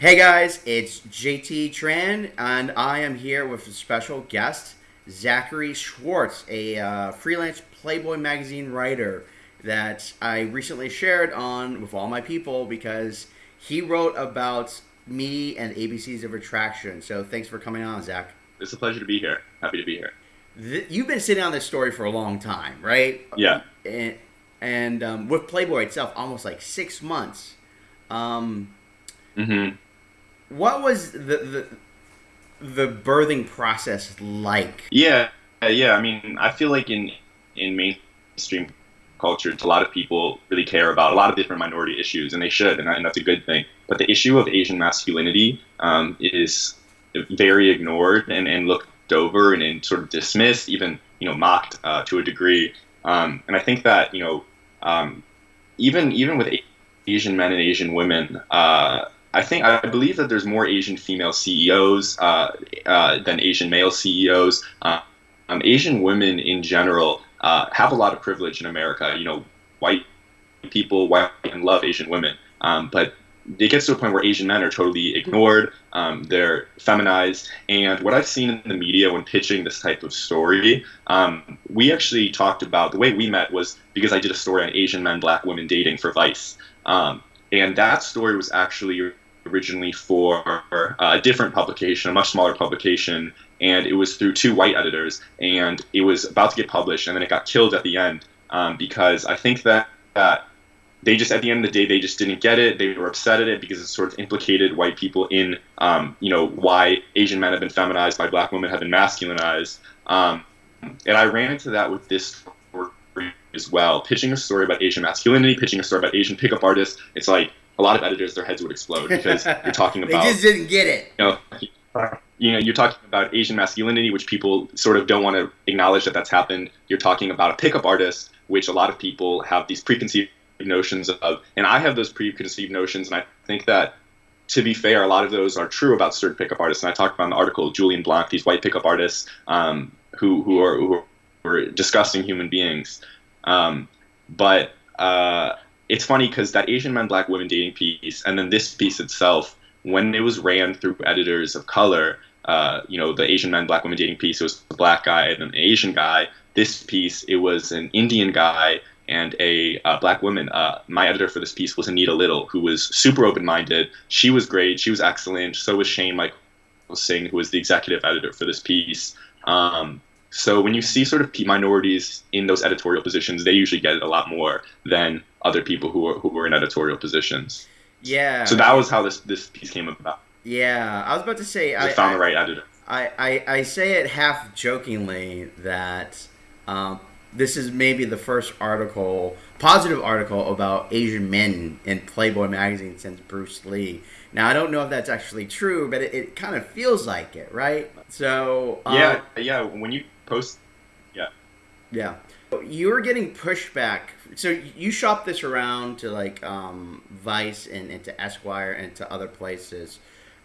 Hey guys, it's JT Tran, and I am here with a special guest, Zachary Schwartz, a uh, freelance Playboy magazine writer that I recently shared on with all my people because he wrote about me and ABCs of Attraction. So thanks for coming on, Zach. It's a pleasure to be here. Happy to be here. You've been sitting on this story for a long time, right? Yeah. And, and um, with Playboy itself, almost like six months. Um, mm-hmm what was the, the the birthing process like? Yeah, yeah. I mean, I feel like in in mainstream culture, a lot of people really care about a lot of different minority issues, and they should, and, and that's a good thing. But the issue of Asian masculinity um, is very ignored and, and looked over and, and, sort of dismissed, even you know mocked uh, to a degree. Um, and I think that you know um, even even with Asian men and Asian women. Uh, I think I believe that there's more Asian female CEOs uh, uh, than Asian male CEOs. Uh, um, Asian women in general uh, have a lot of privilege in America. You know, white people, white and love Asian women, um, but it gets to a point where Asian men are totally ignored. Um, they're feminized, and what I've seen in the media when pitching this type of story, um, we actually talked about the way we met was because I did a story on Asian men, black women dating for Vice. Um, and that story was actually originally for a different publication, a much smaller publication, and it was through two white editors, and it was about to get published, and then it got killed at the end um, because I think that, that they just at the end of the day they just didn't get it. They were upset at it because it sort of implicated white people in um, you know why Asian men have been feminized, why black women have been masculinized, um, and I ran into that with this story as well. Pitching a story about Asian masculinity, pitching a story about Asian pickup artists. It's like a lot of editors their heads would explode because you're talking about they just didn't get it. You know, you know, you're talking about Asian masculinity, which people sort of don't want to acknowledge that that's happened. You're talking about a pickup artist, which a lot of people have these preconceived notions of, and I have those preconceived notions, and I think that. To be fair, a lot of those are true about certain pickup artists, and I talked about in the article Julien Blanc, these white pickup artists um, who who are who are disgusting human beings. Um, but uh, it's funny because that Asian men, black women dating piece, and then this piece itself, when it was ran through editors of color, uh, you know, the Asian men, black women dating piece, it was a black guy and an Asian guy. This piece, it was an Indian guy and a uh, black woman. Uh, my editor for this piece was Anita Little, who was super open-minded. She was great. She was excellent. So was Shane Michael Singh, who was the executive editor for this piece. Um, so when you see sort of minorities in those editorial positions, they usually get a lot more than other people who are who were in editorial positions. Yeah. So that was how this this piece came about. Yeah, I was about to say I, I found I, the right editor. I, I, I say it half jokingly that um, this is maybe the first article, positive article about Asian men in Playboy magazine since Bruce Lee. Now I don't know if that's actually true, but it, it kind of feels like it, right? So uh, yeah, yeah. When you post, yeah, yeah, you were getting pushback. So you shop this around to like um, Vice and, and to Esquire and to other places.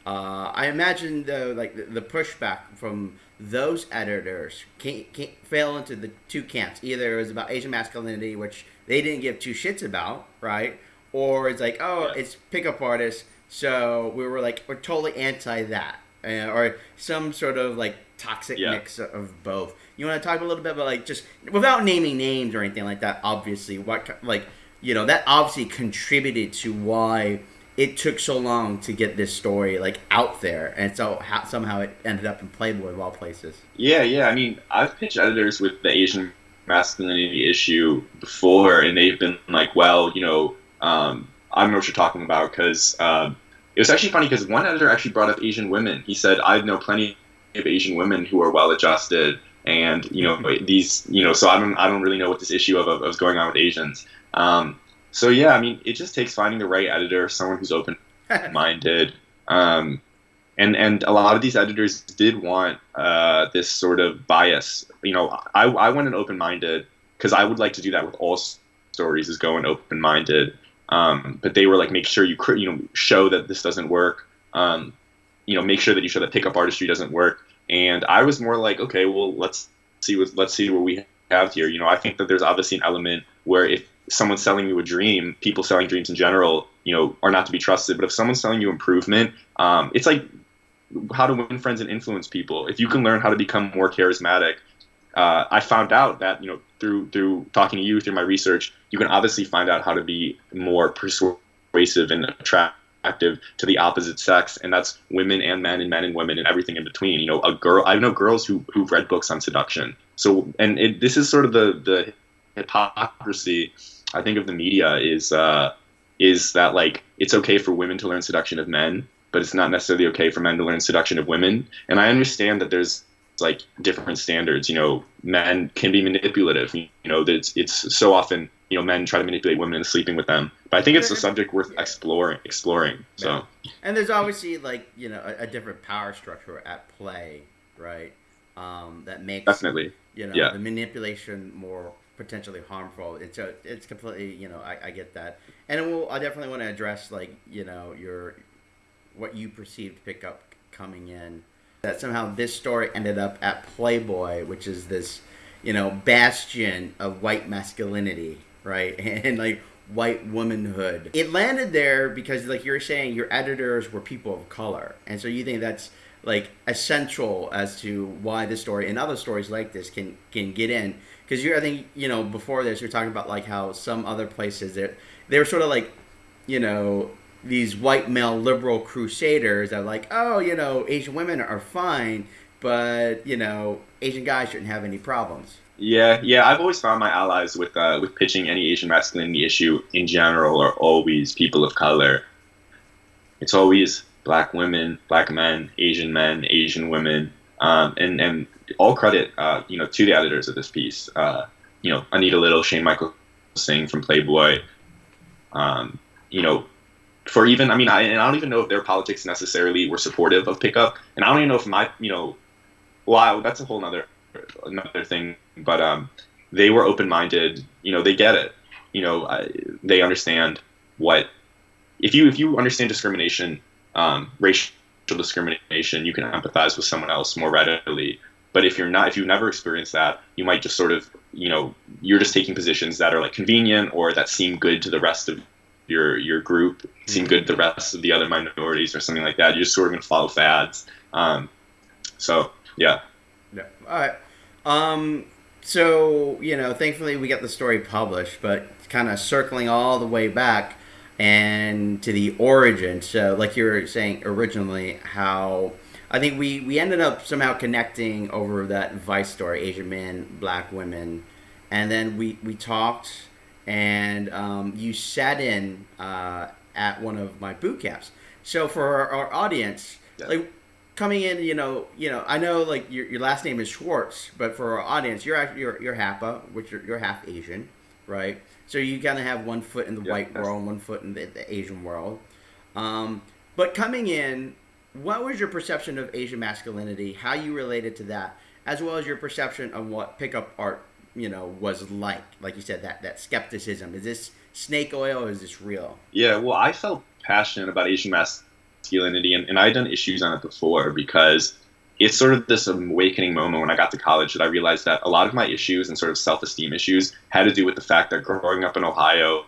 Uh, I imagine though, like the, the, pushback from those editors can't, can't fell into the two camps. Either it was about Asian masculinity, which they didn't give two shits about, right? Or it's like, oh, yeah. it's pickup artists, so we were like, we're totally anti that, uh, or some sort of like toxic yeah. mix of both. You want to talk a little bit about like just without naming names or anything like that? Obviously, what like you know that obviously contributed to why it took so long to get this story like out there, and so how, somehow it ended up in Playboy of all places. Yeah, yeah. I mean, I've pitched editors with the Asian masculinity issue before, and they've been like, "Well, you know, um, I don't know what you're talking about," because um, it was actually funny because one editor actually brought up Asian women. He said, "I know plenty of Asian women who are well adjusted." And you know these, you know, so I don't, I don't really know what this issue of, of, of going on with Asians. Um, so yeah, I mean, it just takes finding the right editor, someone who's open minded. Um, and and a lot of these editors did want uh, this sort of bias. You know, I I went in open minded because I would like to do that with all stories is going open minded. Um, but they were like, make sure you you know show that this doesn't work. Um, you know, make sure that you show that pickup artistry doesn't work. And I was more like, okay, well, let's see what let's see what we have here. You know, I think that there's obviously an element where if someone's selling you a dream, people selling dreams in general, you know, are not to be trusted. But if someone's selling you improvement, um, it's like how to win friends and influence people. If you can learn how to become more charismatic, uh, I found out that you know through through talking to you through my research, you can obviously find out how to be more persuasive and attractive to the opposite sex, and that's women and men and men and women and everything in between. You know, a girl. I know girls who who've read books on seduction. So, and it, this is sort of the the hypocrisy I think of the media is uh, is that like it's okay for women to learn seduction of men, but it's not necessarily okay for men to learn seduction of women. And I understand that there's like different standards. You know, men can be manipulative. You know, that it's, it's so often you know men try to manipulate women into sleeping with them. But I think it's a subject worth exploring. Exploring. So. And there's obviously like you know a, a different power structure at play, right? Um, that makes definitely you know yeah. the manipulation more potentially harmful. It's a, it's completely you know I, I get that, and we'll, I definitely want to address like you know your what you perceived pickup coming in. That somehow this story ended up at Playboy, which is this you know bastion of white masculinity, right, and like white womanhood. It landed there because like you're saying your editors were people of color, and so you think that's like essential as to why this story and other stories like this can can get in. Because you I think you know before this you're talking about like how some other places that they were sort of like you know these white male liberal crusaders are like oh you know Asian women are fine but you know Asian guys shouldn't have any problems. Yeah, yeah. I've always found my allies with uh, with pitching any Asian masculinity issue in general are always people of color. It's always black women, black men, Asian men, Asian women, um, and and all credit uh, you know to the editors of this piece. Uh, you know, Anita Little, Shane Michael Singh from Playboy. Um, you know, for even I mean, I, and I don't even know if their politics necessarily were supportive of pickup, and I don't even know if my you know, wow, that's a whole another another thing. But um, they were open minded. You know, they get it. You know, I, they understand what if you if you understand discrimination um, racial discrimination, you can empathize with someone else more readily. But if you're not, if you've never experienced that, you might just sort of, you know, you're just taking positions that are like convenient or that seem good to the rest of your your group, seem mm-hmm. good to the rest of the other minorities or something like that. You're just sort of gonna follow fads. Um, so yeah. Yeah. All right. Um, so you know, thankfully we got the story published, but kind of circling all the way back and to the origin. So, like you were saying originally, how I think we, we ended up somehow connecting over that Vice story, Asian men, black women, and then we, we talked, and um, you sat in uh, at one of my boot camps. So for our, our audience, yeah. like coming in, you know, you know, I know like your, your last name is Schwartz, but for our audience, you're you're you're Hapa, which you're, you're half Asian, right? So you kind of have one foot in the white world, one foot in the, the Asian world. Um, but coming in, what was your perception of Asian masculinity? How you related to that, as well as your perception of what pickup art, you know, was like? Like you said, that that skepticism. Is this snake oil or is this real? Yeah, well, I felt passionate about Asian masculinity, and, and I'd done issues on it before because it's sort of this awakening moment when I got to college that I realized that a lot of my issues and sort of self-esteem issues had to do with the fact that growing up in Ohio,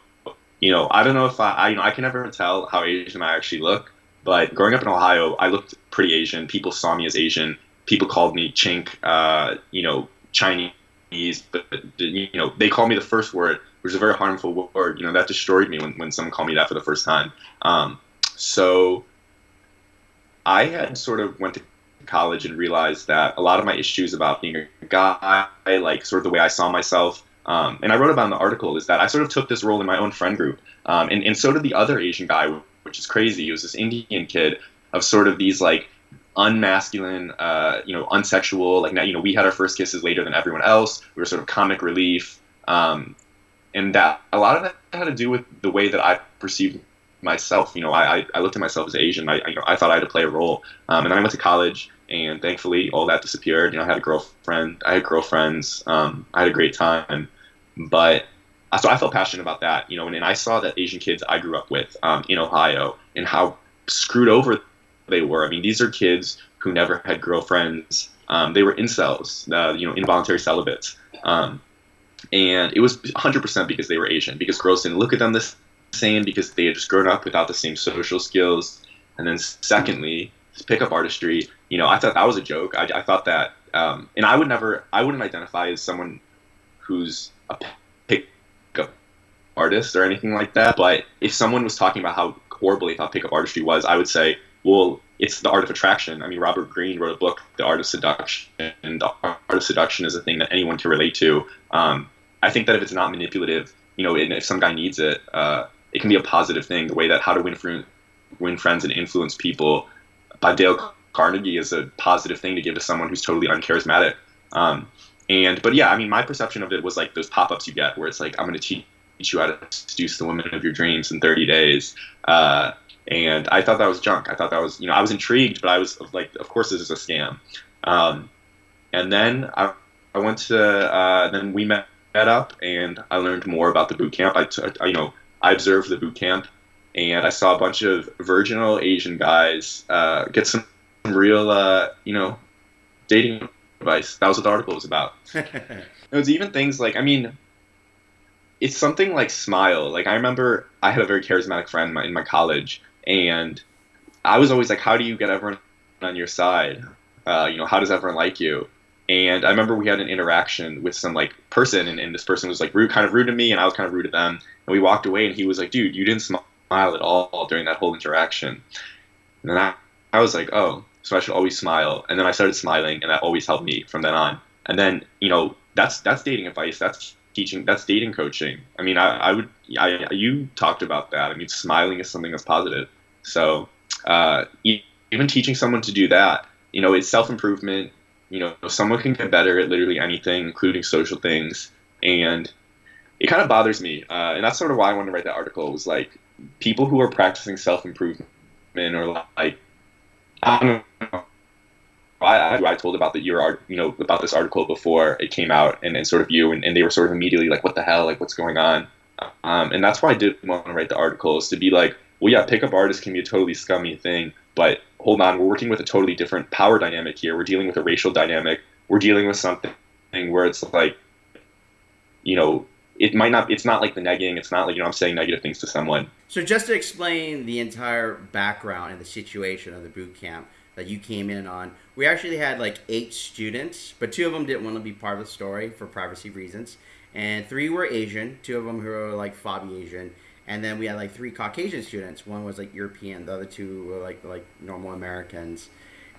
you know, I don't know if I, I you know, I can never tell how Asian I actually look, but growing up in Ohio, I looked pretty Asian. People saw me as Asian. People called me chink, uh, you know, Chinese, but you know, they called me the first word, which is a very harmful word. You know, that destroyed me when, when someone called me that for the first time. Um, so I had sort of went to college and realized that a lot of my issues about being a guy, like sort of the way I saw myself, um, and I wrote about in the article, is that I sort of took this role in my own friend group, um, and, and so did the other Asian guy, which is crazy. He was this Indian kid of sort of these like unmasculine, uh, you know, unsexual. Like you know, we had our first kisses later than everyone else. We were sort of comic relief, um, and that a lot of that had to do with the way that I perceived myself. You know, I, I looked at myself as Asian. I, I, you know, I thought I had to play a role. Um, and then I went to college, and thankfully all that disappeared. You know, I had a girlfriend, I had girlfriends, um, I had a great time, but uh, so I felt passionate about that. You know, and, and I saw that Asian kids I grew up with um, in Ohio and how screwed over they were. I mean, these are kids who never had girlfriends. Um, they were incels, uh, you know, involuntary celibates. Um, and it was 100% because they were Asian, because girls didn't look at them the same, because they had just grown up without the same social skills. And then, secondly, pickup artistry. You know, I thought that was a joke. I, I thought that, um, and I would never, I wouldn't identify as someone who's a pickup artist or anything like that. But if someone was talking about how horrible they thought pickup artistry was, I would say, well, it's the art of attraction. I mean, Robert Greene wrote a book, The Art of Seduction, and the art of seduction is a thing that anyone can relate to. Um, I think that if it's not manipulative, you know, and if some guy needs it, uh, it can be a positive thing. The way that How to Win, Win Friends and Influence People by Dale Carnegie is a positive thing to give to someone who's totally uncharismatic. Um, and but yeah, I mean, my perception of it was like those pop-ups you get where it's like, I'm going to teach you how to seduce the woman of your dreams in 30 days. Uh, and I thought that was junk. I thought that was, you know, I was intrigued, but I was like, of course, this is a scam. Um, and then I, I went to, uh, then we met, met up, and I learned more about the boot camp. I, t- I, you know, I observed the boot camp, and I saw a bunch of virginal Asian guys uh, get some real, uh, you know, dating advice. That was what the article was about. it was even things like, I mean, it's something like smile. Like I remember I had a very charismatic friend in my, in my college, and I was always like, how do you get everyone on your side? Uh, you know, how does everyone like you? And I remember we had an interaction with some like person, and, and this person was like rude, kind of rude to me, and I was kind of rude to them. And we walked away, and he was like, "Dude, you didn't smile at all during that whole interaction." And then I, I was like, "Oh, so I should always smile." And then I started smiling, and that always helped me from then on. And then you know, that's that's dating advice. That's teaching. That's dating coaching. I mean, I, I would. I, you talked about that. I mean, smiling is something that's positive. So uh, even teaching someone to do that, you know, it's self improvement. You know, someone can get better at literally anything, including social things, and it kind of bothers me. Uh, and that's sort of why I wanted to write that article. Was like people who are practicing self improvement or like I don't know. I, I told about the your art, you know, about this article before it came out, and, and sort of you, and, and they were sort of immediately like, "What the hell? Like, what's going on?" Um, and that's why I did want to write the article is to be like, well, yeah, pickup artists can be a totally scummy thing, but hold on, we're working with a totally different power dynamic here. We're dealing with a racial dynamic. We're dealing with something where it's like, you know, it might not, it's not like the negging. It's not like, you know, I'm saying negative things to someone. So just to explain the entire background and the situation of the boot camp that you came in on, we actually had like eight students, but two of them didn't want to be part of the story for privacy reasons. And three were Asian, two of them who were like Fabi Asian and then we had like three Caucasian students. One was like European, the other two were like like normal Americans.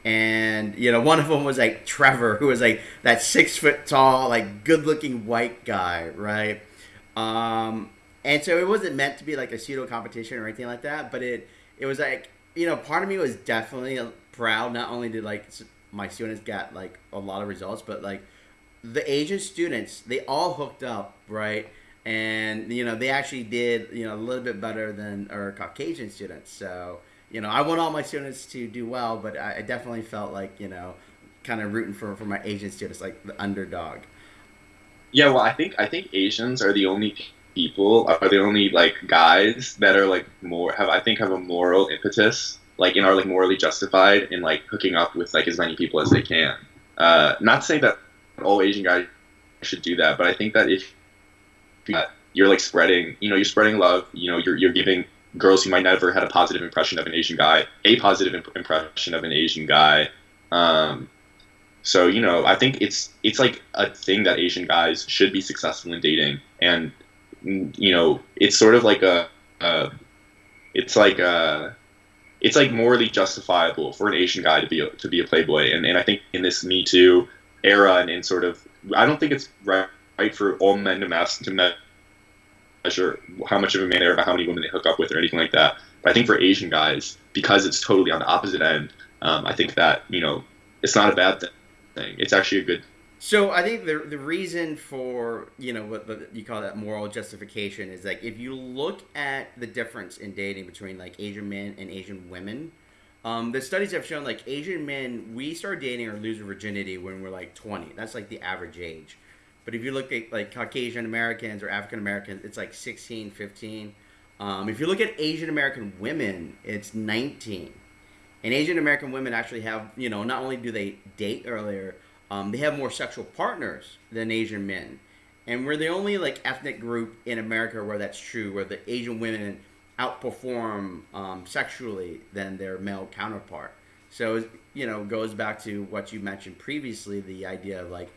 And you know, one of them was like Trevor, who was like that six foot tall, like good looking white guy, right? Um, and so it wasn't meant to be like a pseudo competition or anything like that, but it it was like you know, part of me was definitely proud. Not only did like my students get like a lot of results, but like the Asian students, they all hooked up, right? And you know they actually did you know a little bit better than our Caucasian students. So you know I want all my students to do well, but I, I definitely felt like you know kind of rooting for for my Asian students like the underdog. Yeah, well, I think I think Asians are the only people are the only like guys that are like more have I think have a moral impetus like and are like morally justified in like hooking up with like as many people as they can. Uh, not saying that all Asian guys should do that, but I think that if you're like spreading, you know, you're spreading love. You know, you're you're giving girls who might never had a positive impression of an Asian guy a positive imp- impression of an Asian guy. Um, so you know, I think it's it's like a thing that Asian guys should be successful in dating, and you know, it's sort of like a, a it's like a it's like morally justifiable for an Asian guy to be a, to be a playboy, and, and I think in this Me Too era and in sort of I don't think it's right right for all men to mass to measure how much of a man they are by how many women they hook up with or anything like that. But I think for Asian guys, because it's totally on the opposite end, um, I think that you know it's not a bad thing. It's actually a good. So I think the the reason for you know what the, you call that moral justification is like if you look at the difference in dating between like Asian men and Asian women. Um, the studies have shown like Asian men, we start dating or lose virginity when we're like 20. That's like the average age. But if you look at like Caucasian Americans or African Americans, it's like 16, 15. Um, if you look at Asian American women, it's 19. And Asian American women actually have, you know, not only do they date earlier, um, they have more sexual partners than Asian men. and we're the only like ethnic group in America where that's true, where the Asian women outperform um, sexually than their male counterpart. So you know, goes back to what you mentioned previously, the idea of like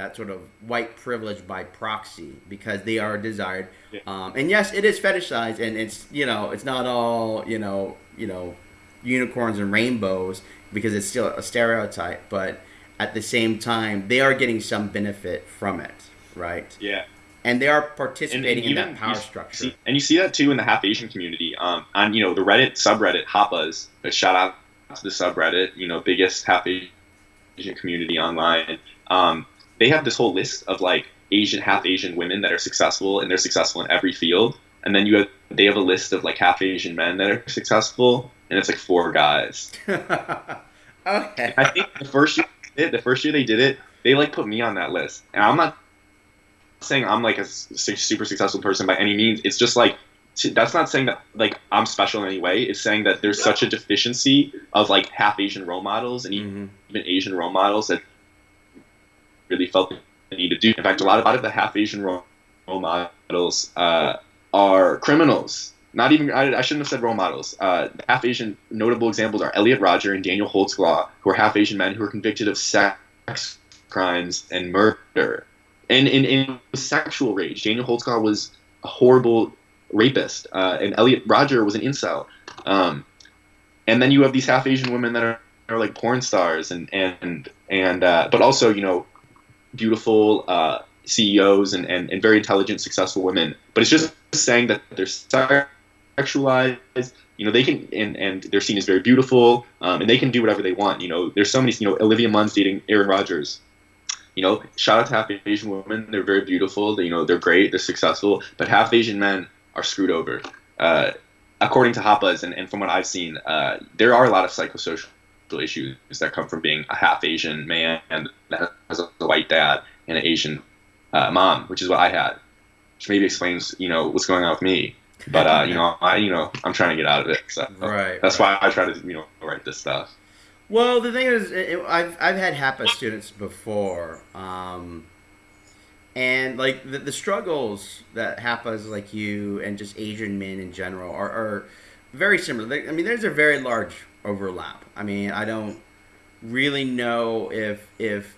that sort of white privilege by proxy because they are desired. Yeah. Um, and yes, it is fetishized, and it's you know, it's not all you know, you know, unicorns and rainbows because it's still a stereotype, but at the same time, they are getting some benefit from it, right? Yeah. And they are participating in that power structure. See, and you see that too in the half Asian community. Um, on you know the Reddit subreddit Hapas, a shout out to the subreddit, you know, biggest half Asian community online. Um, they have this whole list of like Asian half Asian women that are successful and they're successful in every field. And then you have they have a list of like half Asian men that are successful, and it's like four guys. okay. I think the first year the first year they did it, they like put me on that list, and I'm not saying I'm like a super successful person by any means. It's just like that's not saying that like I'm special in any way. It's saying that there's such a deficiency of like half Asian role models and mm-hmm. even Asian role models that really felt the need to do. In fact, a lot of, a lot of the half Asian role, models uh, are criminals. Not even I, I, shouldn't have said role models. Uh, half Asian notable examples are Elliot Rodger and Daniel Holtzclaw, who are half Asian men who are convicted of sex crimes and murder. And in, in sexual rage, Daniel Holtzclaw was a horrible rapist, uh, and Elliot Rodger was an incel. Um, and then you have these half Asian women that are, are like porn stars, and and and uh, but also you know beautiful uh, CEOs and, and, and very intelligent, successful women. But it's just saying that they're sexualized. You know, they can and, and they're seen as very beautiful, um, and they can do whatever they want. You know, there's so many. You know, Olivia Munn's dating Aaron Rodgers. You know, shout out to half Asian women. They're very beautiful. They, you know, they're great. They're successful. But half Asian men are screwed over. Uh, according to Hapas and, and from what I've seen, uh, there are a lot of psychosocial issues that come from being a half Asian man that has a white dad and an Asian uh, mom, which is what I had, which maybe explains you know what's going on with me. But uh, you know, I you know I'm trying to get out of it. So right. That's right. why I try to you know write this stuff. Well, the thing is, it, I've I've had HAPA students before, um, and like the, the struggles that HAPAs like you and just Asian men in general are, are very similar. I mean, there's a very large overlap. I mean, I don't really know if if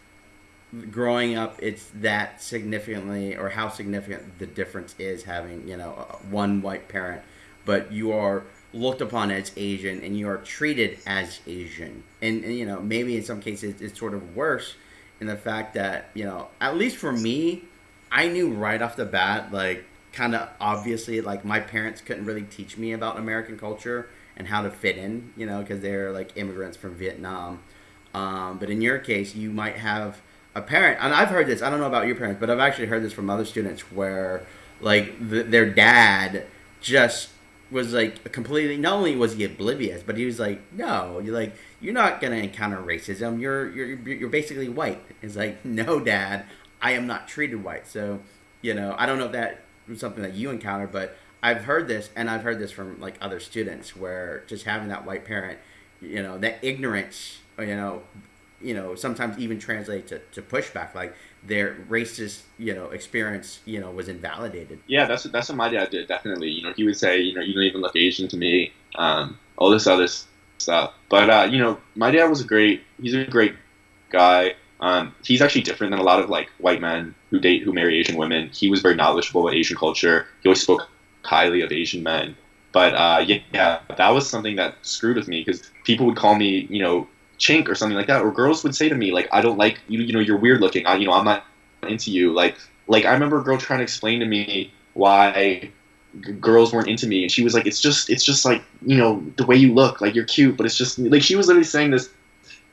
growing up it's that significantly or how significant the difference is having you know uh, one white parent, but you are looked upon as Asian and you are treated as Asian, and, and you know maybe in some cases it's sort of worse in the fact that you know at least for me, I knew right off the bat like kind of obviously like my parents couldn't really teach me about American culture and how to fit in, you know, because they're like immigrants from Vietnam. Um, but in your case, you might have a parent, and I've heard this. I don't know about your parents, but I've actually heard this from other students where like the, their dad just was like completely. Not only was he oblivious, but he was like, "No, you're like you're not gonna encounter racism. You're you're you're basically white." It's like, "No, dad, I am not treated white." So, you know, I don't know if that was something that you encountered, but I've heard this, and I've heard this from like other students, where just having that white parent, you know, that ignorance, you know, you know, sometimes even translate to, to pushback, like their racist, you know, experience, you know, was invalidated. Yeah, that's that's what my dad did. Definitely, you know, he would say, you know, you don't even look Asian to me, um, all this other stuff. But uh, you know, my dad was a great. He's a great guy. Um, he's actually different than a lot of like white men who date who marry Asian women. He was very knowledgeable about Asian culture. He always spoke highly of Asian men. But uh, yeah, yeah, that was something that screwed with me because people would call me, you know, chink or something like that, or girls would say to me like, "I don't like you, you know, you're weird looking. I, you know, I'm not into you." Like, like I remember a girl trying to explain to me why g- girls weren't into me, and she was like, "It's just, it's just like, you know, the way you look, like you're cute, but it's just like she was literally saying this,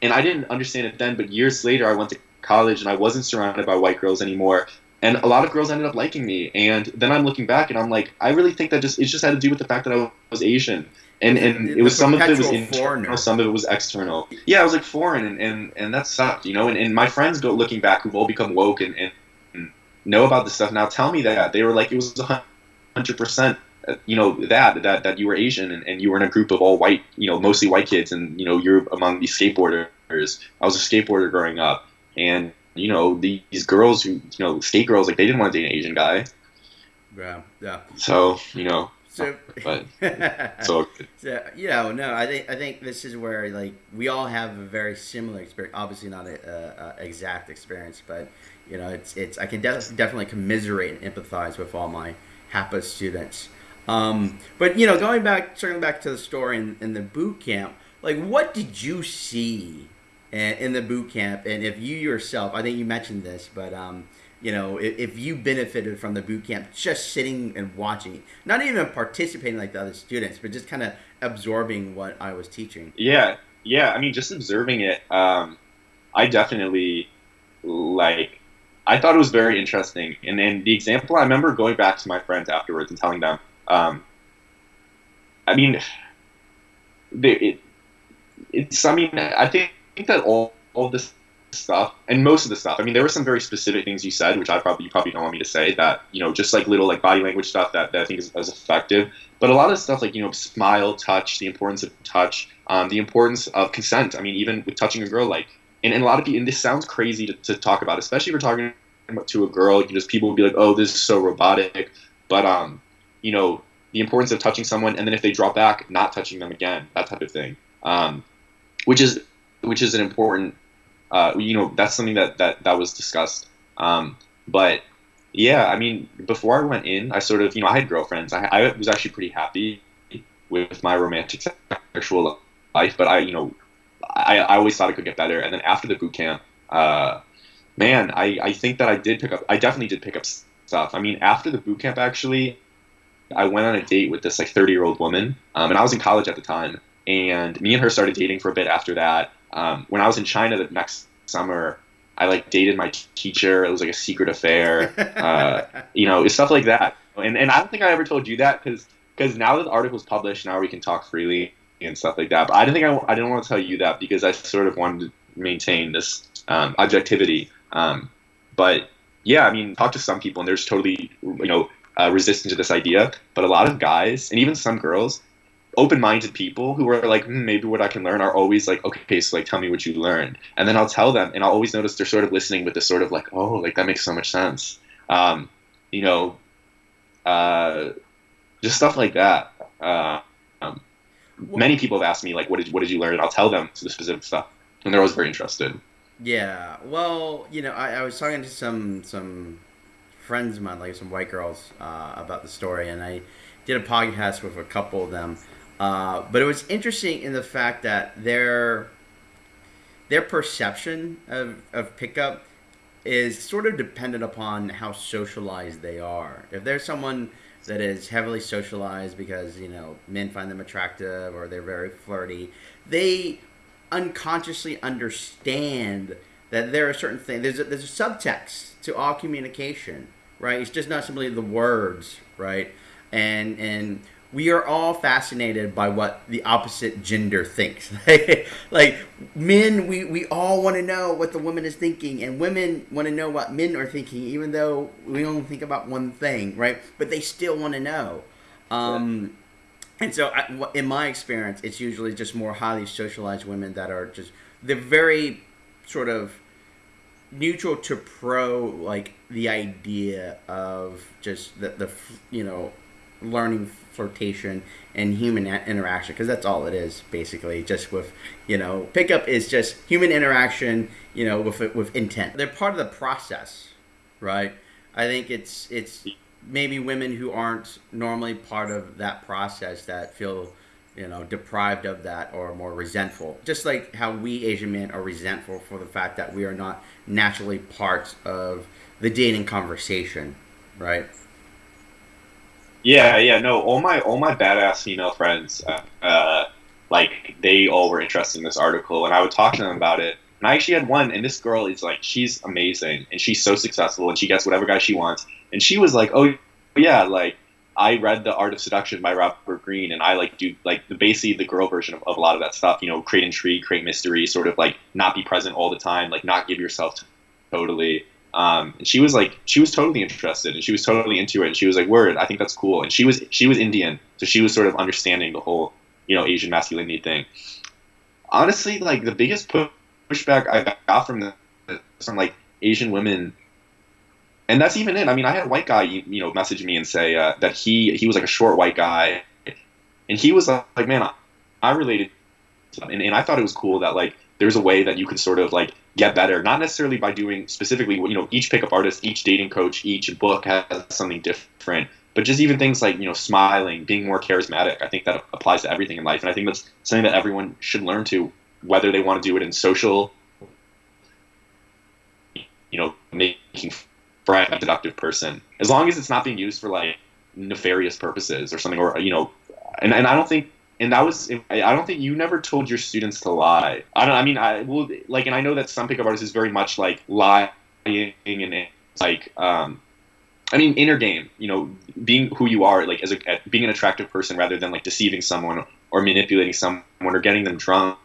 and I didn't understand it then. But years later, I went to college and I wasn't surrounded by white girls anymore, and a lot of girls ended up liking me. And then i'm looking back and i'm like i really think that just it just had to do with the fact that i was asian. And and it was some of it was internal foreigner. some of it was external. Yeah i was like foreign and and, and that sucked you know? And, and my friends go looking back who've all become woke and, and, know about this stuff now tell me that. They were like it was 100% uh, you know that that that you were asian and, and you were in a group of all white you know mostly white kids and you know you're among these skateboarders. I was a skateboarder growing up. And you know these girls who you know skate girls like they didn't want to date an Asian guy. Yeah, yeah. So you know. So, but so, so you know, no, I think I think this is where like we all have a very similar experience. Obviously, not a, a, a exact experience, but you know, it's it's I can def- definitely commiserate and empathize with all my HAPA students. Um, but you know, going back, circling back to the story in, in the boot camp, like what did you see in, in the boot camp? And if you yourself, I think you mentioned this, but um, you know, if, if, you benefited from the boot camp, just sitting and watching, not even participating like the other students, but just kind of absorbing what I was teaching. Yeah, yeah. I mean, just observing it. Um, I definitely like. I thought it was very interesting, and then the example I remember going back to my friends afterwards and telling them. Um, I mean, it, it's. I mean, I think, think that all all this stuff and most of the stuff i mean there were some very specific things you said which i probably you probably don't want me to say that you know just like little like body language stuff that, that i think is, is effective. But a lot of stuff like you know smile touch the importance of touch um, the importance of consent. I mean even with touching a girl like and, and a lot of people and this sounds crazy to, to talk about especially if you're talking to a girl you just people would be like oh this is so robotic. But um you know the importance of touching someone and then if they drop back not touching them again that type of thing. Um, which is which is an important uh, you know, that's something that that that was discussed. Um, but yeah, I mean, before I went in, I sort of, you know, I had girlfriends. I, I was actually pretty happy with my romantic sexual life, but I, you know, I, I always thought it could get better. And then after the boot camp, uh, man, I, I think that I did pick up, I definitely did pick up stuff. I mean, after the boot camp, actually, I went on a date with this like 30 year old woman, um, and I was in college at the time. And me and her started dating for a bit after that. Um, when I was in China the next summer, I like dated my teacher. It was like a secret affair, uh, you know, stuff like that. And and I don't think I ever told you that because because now that the article's published, now we can talk freely and stuff like that. But I didn't think I, I didn't want to tell you that because I sort of wanted to maintain this um, objectivity. Um, but yeah, I mean, talk to some people and there's totally you know uh, resistant to this idea. But a lot of guys and even some girls open-minded people who are like hmm, maybe what i can learn are always like okay so like tell me what you learned. And then i'll tell them and i'll always notice they're sort of listening with this sort of like oh like that makes so much sense. Um, you know uh, just stuff like that. Uh, um, many people have asked me like what did, what did you learn? And i'll tell them the specific stuff and they're always very interested. Yeah well you know i, I was talking to some some friends of mine like some white girls uh, about the story and i did a podcast with a couple of them uh, but it was interesting in the fact that their their perception of, of pickup is sort of dependent upon how socialized they are. If there's someone that is heavily socialized because you know men find them attractive or they're very flirty, they unconsciously understand that there are certain things. There's a, there's a subtext to all communication, right? It's just not simply the words, right? And and we are all fascinated by what the opposite gender thinks. like men, we, we all want to know what the woman is thinking, and women want to know what men are thinking, even though we only think about one thing, right? But they still want to know. Um, and so, I, in my experience, it's usually just more highly socialized women that are just they're very sort of neutral to pro like the idea of just the, the you know learning flirtation and human interaction because that's all it is basically just with you know pickup is just human interaction you know with with intent. They're part of the process right? I think it's it's maybe women who aren't normally part of that process that feel you know deprived of that or more resentful. Just like how we asian men are resentful for the fact that we are not naturally part of the dating conversation right yeah, yeah, no. All my all my badass female friends, uh, uh, like they all were interested in this article, and I would talk to them about it. And I actually had one, and this girl is like, she's amazing, and she's so successful, and she gets whatever guy she wants. And she was like, oh yeah, like I read The Art of Seduction by Robert Greene, and I like do like the basically the girl version of, of a lot of that stuff. You know, create intrigue, create mystery, sort of like not be present all the time, like not give yourself totally. Um, and she was like, she was totally interested, and she was totally into it. And she was like, "Word, I think that's cool." And she was she was Indian, so she was sort of understanding the whole, you know, Asian masculinity thing. Honestly, like the biggest pushback I got from the from like Asian women and that's even it. I mean, I had a white guy, you know, message me and say uh, that he he was like a short white guy, and he was like, like man, I, I related, and, and I thought it was cool that like there's a way that you could sort of like get better, not necessarily by doing specifically, you know, each pickup artist, each dating coach, each book has something different, but just even things like you know, smiling, being more charismatic. I think that applies to everything in life, and I think that's something that everyone should learn to, whether they want to do it in social, you know, making friend, a productive person, as long as it's not being used for like nefarious purposes or something, or you know, and, and I don't think, and that was, I don't think you never told your students to lie. I don't, I mean, I will like, and I know that some pickup artists is very much like lying and like, um, I mean, inner game, you know, being who you are, like as a being an attractive person rather than like deceiving someone or manipulating someone or getting them drunk.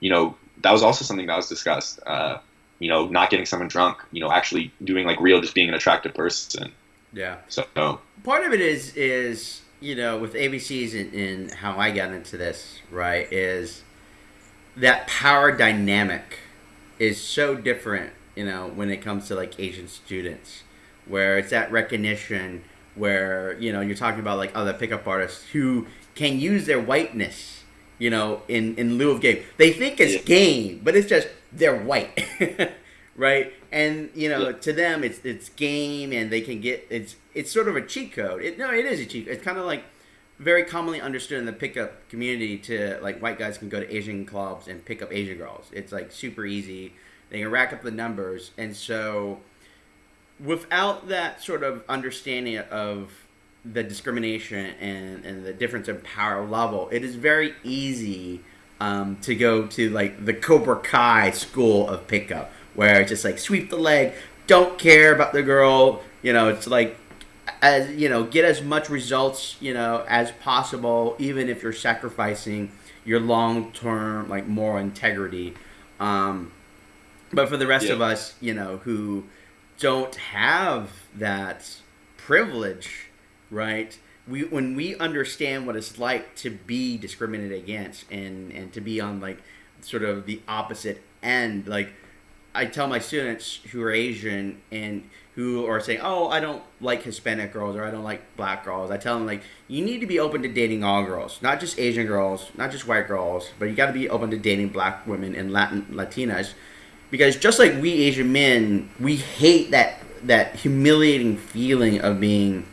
You know, that was also something that was discussed. Uh, you know, not getting someone drunk, you know, actually doing like real, just being an attractive person. Yeah. So part of it is is you know with ABCs and, and how I got into this right is that power dynamic is so different you know when it comes to like Asian students where it's that recognition where you know you're talking about like other pickup artists who can use their whiteness you know in in lieu of game they think it's yeah. game but it's just they're white, right? And you know, yeah. to them, it's it's game, and they can get it's it's sort of a cheat code. It, no, it is a cheat. It's kind of like very commonly understood in the pickup community to like white guys can go to Asian clubs and pick up Asian girls. It's like super easy. They can rack up the numbers, and so without that sort of understanding of the discrimination and, and the difference in power level, it is very easy um, to go to like the Cobra Kai school of pickup, where it's just like sweep the leg, don't care about the girl. You know, it's like as you know, get as much results you know as possible, even if you're sacrificing your long term like moral integrity. Um, but for the rest yeah. of us, you know, who don't have that privilege, right? we when we understand what it's like to be discriminated against and and to be on like sort of the opposite end like i tell my students who are asian and who are saying oh i don't like hispanic girls or i don't like black girls i tell them like you need to be open to dating all girls not just asian girls not just white girls but you got to be open to dating black women and latin latinas. Because just like we asian men we hate that that humiliating feeling of being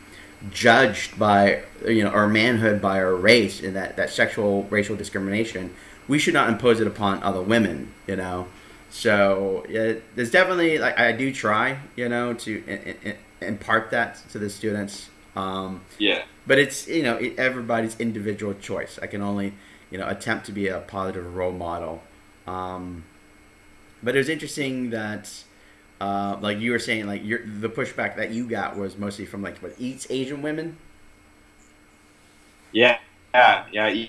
judged by you know our manhood by our race and that, that sexual racial discrimination. We should not impose it upon other women you know so yeah, there's definitely like i do try you know to in, in, impart that to the students um, yeah but it's you know it, everybody's individual choice i can only you know attempt to be a positive role model um, but it was interesting that uh, like you were saying, like your the pushback that you got was mostly from like what East Asian women. Yeah, yeah, yeah.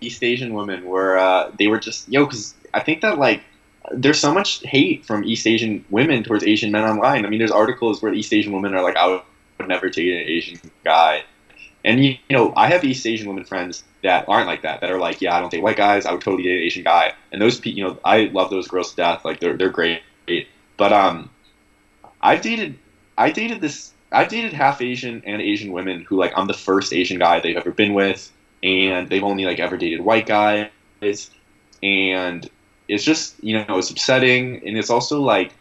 East Asian women were uh, they were just yo because I think that like there's so much hate from East Asian women towards Asian men online. I mean, there's articles where East Asian women are like, I would never date an Asian guy. And you, you know, I have East Asian women friends that aren't like that. That are like, yeah, I don't date white guys. I would totally date an Asian guy. And those people, you know, I love those girls to death. Like they're they're great. But um, I've dated I dated this I've dated half Asian and Asian women who like I'm the first Asian guy they've ever been with, and they've only like ever dated white guys, and it's just you know it's upsetting, and it's also like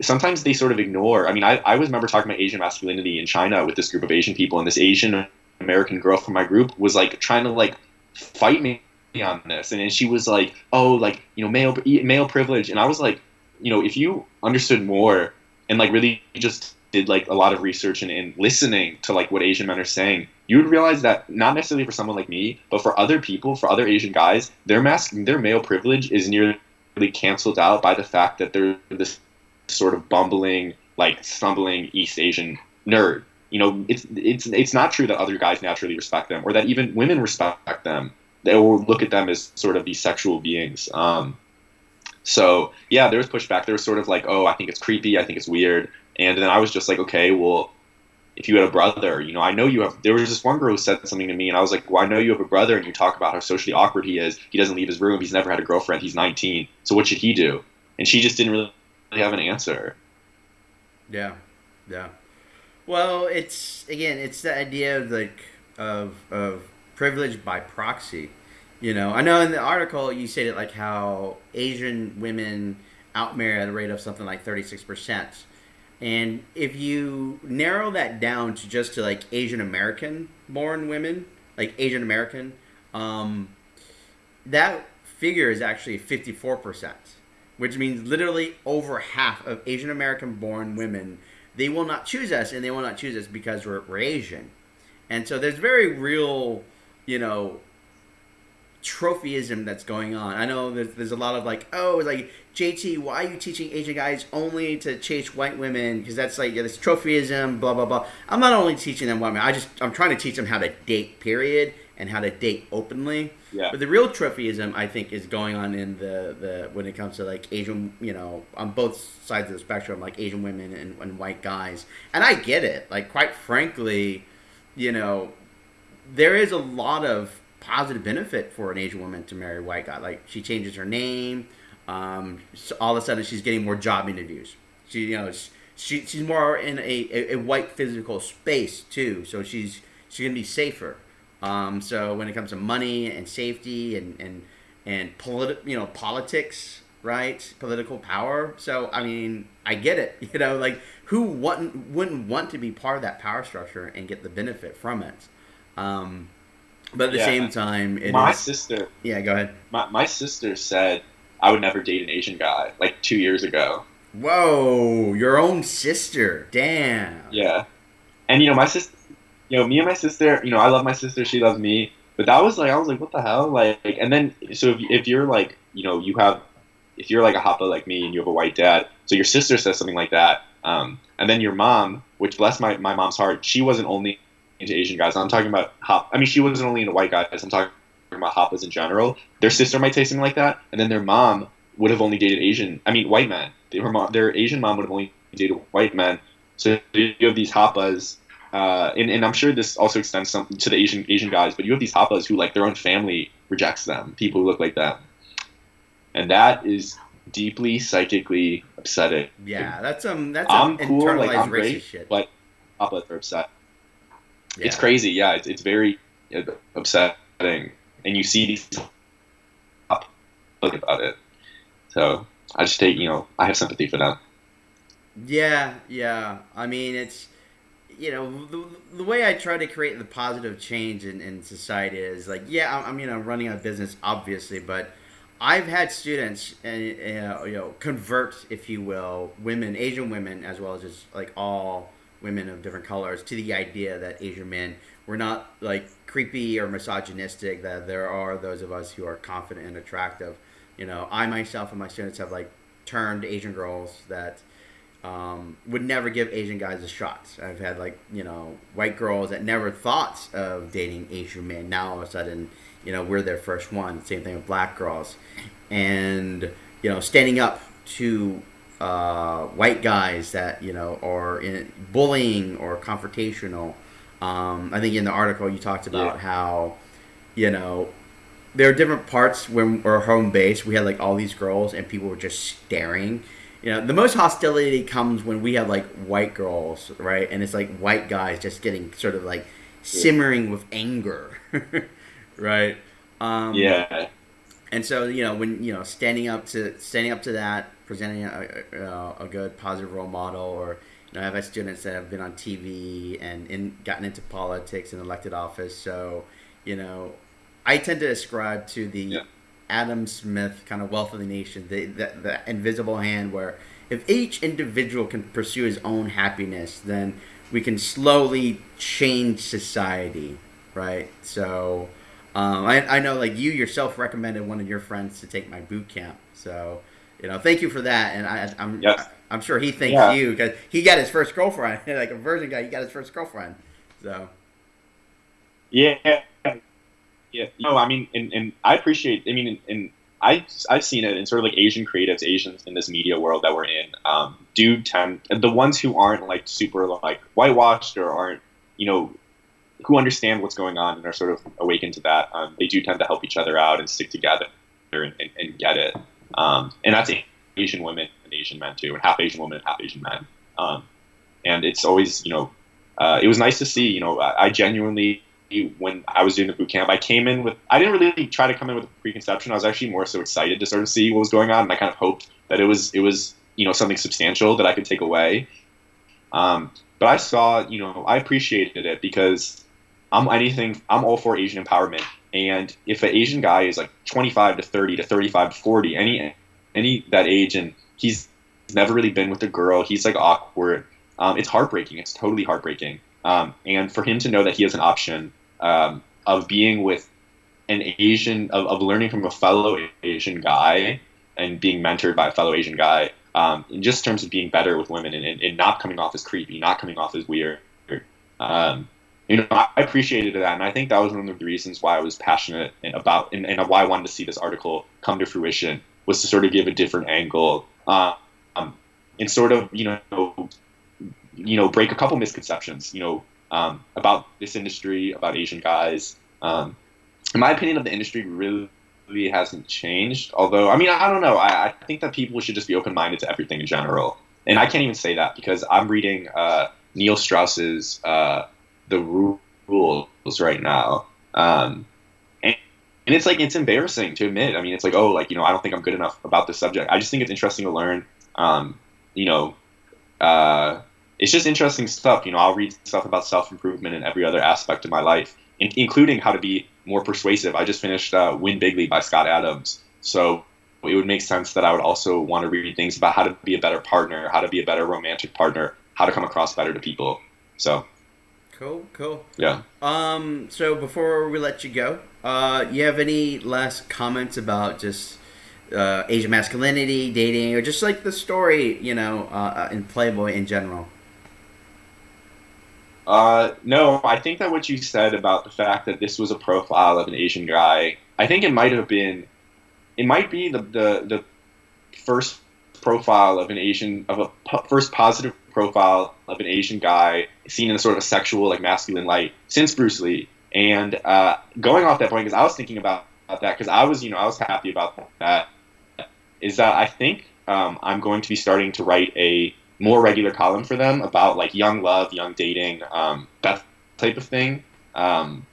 sometimes they sort of ignore. I mean, I, I was remember talking about Asian masculinity in China with this group of Asian people, and this Asian American girl from my group was like trying to like fight me on this, and, and she was like, oh, like you know male male privilege, and I was like, you know, if you understood more and like really just did like a lot of research and, and listening to like what Asian men are saying, you would realize that not necessarily for someone like me, but for other people, for other Asian guys, their mask, their male privilege is nearly canceled out by the fact that they're this sort of bumbling, like stumbling East Asian nerd. You know, it's it's it's not true that other guys naturally respect them, or that even women respect them. They will look at them as sort of these sexual beings. Um, so yeah, there was pushback. There was sort of like, oh, I think it's creepy. I think it's weird. And then I was just like, okay, well, if you had a brother, you know, I know you have. There was this one girl who said something to me, and I was like, well, I know you have a brother, and you talk about how socially awkward he is. He doesn't leave his room. He's never had a girlfriend. He's 19. So what should he do? And she just didn't really have an answer. Yeah, yeah. Well, it's again, it's the idea of like of of privilege by proxy. You know, I know in the article you stated like how Asian women outmarry at a rate of something like thirty six percent, and if you narrow that down to just to like Asian American born women, like Asian American, um, that figure is actually fifty four percent which means literally over half of Asian American born women, they will not choose us, and they will not choose us because we're, we're Asian. And so there's very real, you know, trophyism that's going on. I know there's, there's a lot of like, oh, like JT, why are you teaching Asian guys only to chase white women? Because that's like yeah, this trophyism, blah blah blah. I'm not only teaching them women. I just I'm trying to teach them how to date, period, and how to date openly. Yeah. But the real trophyism, I think, is going on in the, the when it comes to like Asian, you know, on both sides of the spectrum, like Asian women and, and white guys. And I get it. Like, quite frankly, you know, there is a lot of positive benefit for an Asian woman to marry a white guy. Like, she changes her name. Um, so all of a sudden, she's getting more job interviews. She, you know, she, she's more in a, a, a white physical space too. So she's she's gonna be safer. Um, so when it comes to money and safety and and and politi- you know politics, right? Political power. So I mean, I get it. You know, like who wouldn't wouldn't want to be part of that power structure and get the benefit from it? Um, but at the Yeah. same time, it my is- sister, yeah. Go ahead. my, my sister said I would never date an Asian guy like two years ago. Whoa, your own sister. Damn. Yeah, and you know my sister, you know me and my sister, you know I love my sister, she loves me, but that was like I was like what the hell, like, and then so if, if you're like you know you have if you're like a Hapa like me and you have a white dad, so your sister says something like that, um, and then your mom, which bless my my mom's heart, she wasn't only into Asian guys. I'm talking about hop. I mean, she wasn't only into white guys. I'm talking about Hapas in general. Their sister might say something like that, and then their mom would have only dated Asian. I mean, white men. Their mom, their Asian mom would have only dated white men. So you have these Hapas, uh, and, and I'm sure this also extends some to the Asian Asian guys. But you have these Hapas who like their own family rejects them. People who look like them, and that is deeply psychically upsetting. Yeah, that's um, that's I'm cool, internalized like I'm racist great, shit. but Hapas are upset. It's crazy, yeah. It's, it's very uh, upsetting, and you see these look about it. So I just take, you know, I have sympathy for them. Yeah, yeah. I mean, it's you know the, the way I try to create the positive change in, in society is like, yeah, I'm, I'm you know running a business obviously, but I've had students and you know convert, if you will, women, Asian women, as well as just like all women of different colors, to the idea that Asian men were not like creepy or misogynistic. That there are those of us who are confident and attractive. You know, I myself and my students have like turned Asian girls that um, would never give Asian guys a shot. I've had like you know white girls that never thought of dating Asian men. Now all of a sudden, you know, we're their first one. Same thing with black girls, and you know, standing up to uh, white guys that you know are in bullying or confrontational. Um, I think in the article you talked about Yeah. how you know there are different parts when we're home base. We had like all these girls and people were just staring. You know, the most hostility comes when we have like white girls, right? And it's like white guys just getting sort of like simmering with anger, right? Um, Yeah, and so you know when you know standing up to standing up to that, presenting a, a, a good positive role model, or you know I've had students that have been on TV and in, gotten into politics and elected office. So you know I tend to ascribe to the Yeah. Adam Smith kind of wealth of the nation, the, the the invisible hand, where if each individual can pursue his own happiness, then we can slowly change society, right? So. Um, I, I know, like you yourself recommended one of your friends to take my boot camp, so you know, thank you for that. And I, I'm, Yes. I'm sure he thanks Yeah. you because he got his first girlfriend, like a virgin guy. He got his first girlfriend, so yeah, yeah. No, I mean, and, and I appreciate. I mean, and, and I I've seen it in sort of like Asian creatives, Asians in this media world that we're in, um, do tend the ones who aren't like super like whitewashed or aren't you know who understand what's going on and are sort of awakened to that. Um, they do tend to help each other out and stick together and, and, and get it. Um, and that's Asian women and Asian men too, and half Asian women and half Asian men. Um, and it's always, you know, uh, it was nice to see. You know, I, I genuinely when I was doing the boot camp, I came in with I didn't really try to come in with a preconception. I was actually more so excited to sort of see what was going on, and I kind of hoped that it was it was you know something substantial that I could take away. Um, but I saw, you know, I appreciated it because I'm anything. I'm all for Asian empowerment, and if an Asian guy is like 25 to 30 to 35 to 40, any any that age, and he's never really been with a girl, he's like awkward. Um, it's heartbreaking. It's totally heartbreaking. Um, and for him to know that he has an option um, of being with an Asian, of, of learning from a fellow Asian guy and being mentored by a fellow Asian guy, um, in just terms of being better with women and, and, and, not coming off as creepy, not coming off as weird. Um, you know, I appreciated that, and I think that was one of the reasons why I was passionate about, and, and why I wanted to see this article come to fruition, was to sort of give a different angle, um, and sort of, you know, you know, break a couple misconceptions, you know, um, about this industry, about Asian guys. Um, in my opinion, of the industry really hasn't changed. Although, I mean, I, don't know. I, I, think that people should just be open minded to everything in general. And I can't even say that because I'm reading uh, Neil Strauss's uh, The Rules right now. Um, and, and it's like, it's embarrassing to admit. I mean, it's like, oh, like, you know, I don't think I'm good enough about this subject. I just think it's interesting to learn, um, you know, uh, it's just interesting stuff. You know, I'll read stuff about self improvement and every other aspect of my life, in- including how to be more persuasive. I just finished uh, Win Bigly by Scott Adams, so it would make sense that I would also want to read things about how to be a better partner, how to be a better romantic partner, how to come across better to people. So. Cool, cool. Yeah. Um. So before we let you go, uh, you have any last comments about just uh, Asian masculinity, dating, or just like the story, you know, uh, in Playboy in general? Uh, no, I think that what you said about the fact that this was a profile of an Asian guy, I think it might have been, it might be the the, the first profile of an Asian of a po- first positive profile of an Asian guy seen in a sort of a sexual like masculine light since Bruce Lee. And uh, going off that point, because I was thinking about, about that, because I was you know I was happy about that, is that I think um, I'm going to be starting to write a more regular column for them about like young love, young dating, um, that type of thing. Um,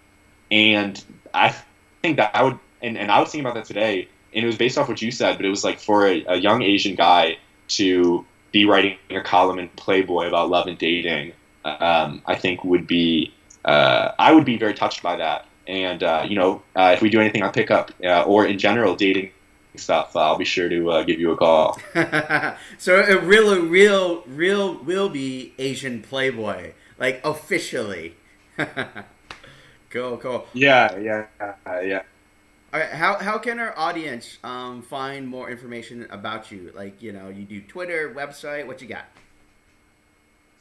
and I think that I would, and, and I was thinking about that today, and it was based off what you said, but it was like for a, a young Asian guy to be writing a column in Playboy about love and dating, um, I think would be, uh, I would be very touched by that. And, uh, you know, uh, if we do anything on pickup uh, or in general dating stuff, I'll be sure to uh, give you a call. so it really, real, real will be Asian Playboy, like officially. cool, cool. Yeah, yeah, uh, yeah. How, how can our audience um, find more information about you? Like, you know, you do Twitter, website, what you got?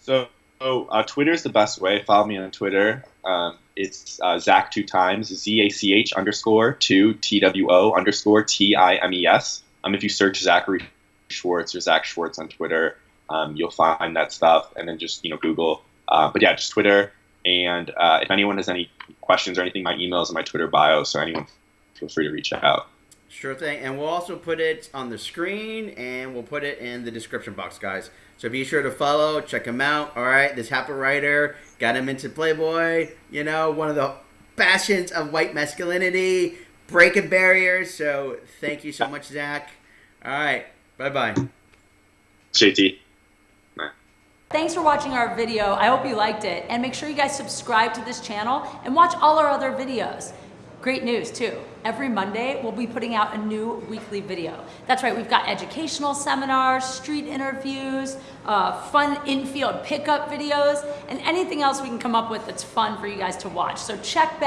So, so uh, Twitter is the best way. Follow me on Twitter. Um, it's uh, Zach two times, Z A C H underscore two T W O underscore T I M E S. Um, if you search Zachary Schwartz or Zach Schwartz on Twitter, um, you'll find that stuff. And then just you know Google. Uh, but yeah, just Twitter. And uh, if anyone has any questions or anything, my email is in my Twitter bio. So anyone, feel free to reach out. Sure thing. And we'll also put it on the screen and we'll put it in the description box, guys. So be sure to follow, check him out. All right, this happy writer got him into Playboy. You know, one of the bastions of white masculinity, breaking barriers. So thank you so much, Zach. All right, bye bye. JT. Thanks for watching our video. I hope you liked it. And make sure you guys subscribe to this channel and watch all our other videos. Great news too. Every Monday, we'll be putting out a new weekly video. That's right, we've got educational seminars, street interviews, uh, fun infield pickup videos, and anything else we can come up with that's fun for you guys to watch. So check back.